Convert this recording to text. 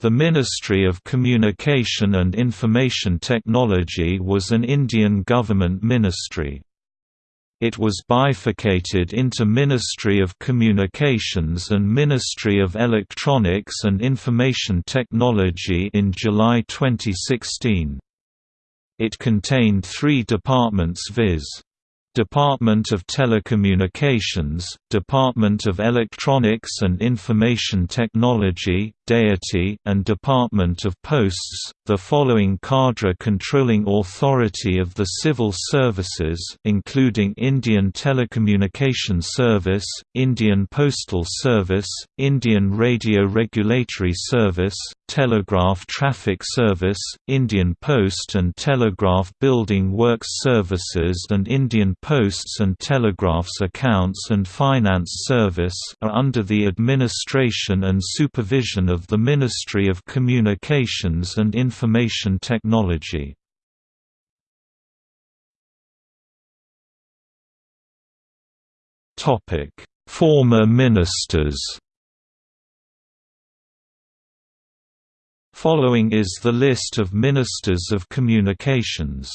The Ministry of Communication and Information Technology was an Indian government ministry. It was bifurcated into Ministry of Communications and Ministry of Electronics and Information Technology in July 2016. It contained three departments viz. Department of Telecommunications, Department of Electronics and Information Technology, Deity, and Department of Posts. The following cadre controlling authority of the civil services, including Indian Telecommunication Service, Indian Postal Service, Indian Radio Regulatory Service, Telegraph Traffic Service, Indian Post and Telegraph Building Works Services, and Indian Posts and Telegraph's Accounts and Finance Service, are under the administration and supervision of the Ministry of Communications and Information Technology. Former ministers Following is the list of Ministers of Communications